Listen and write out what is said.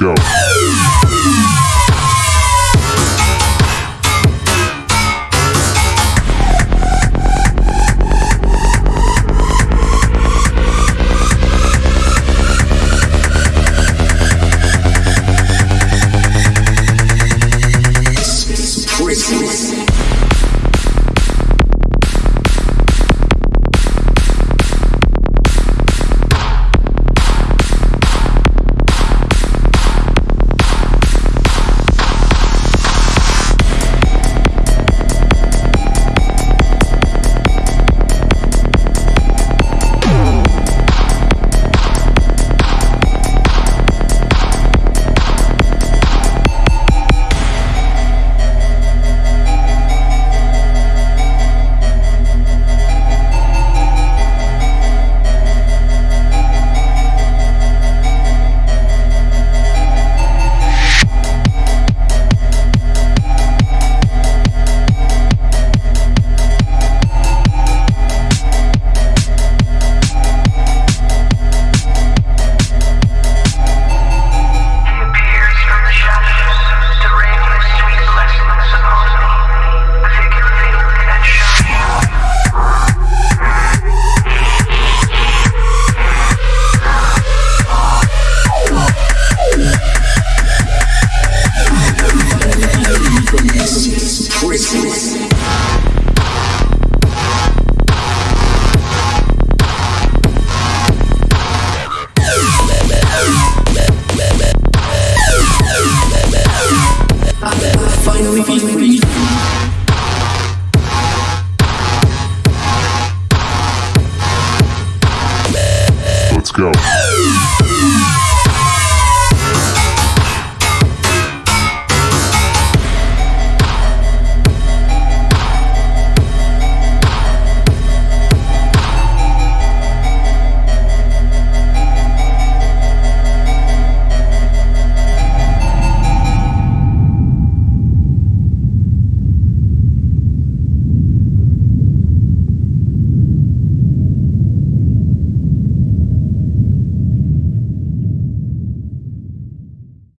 go. Finally free. Let's go.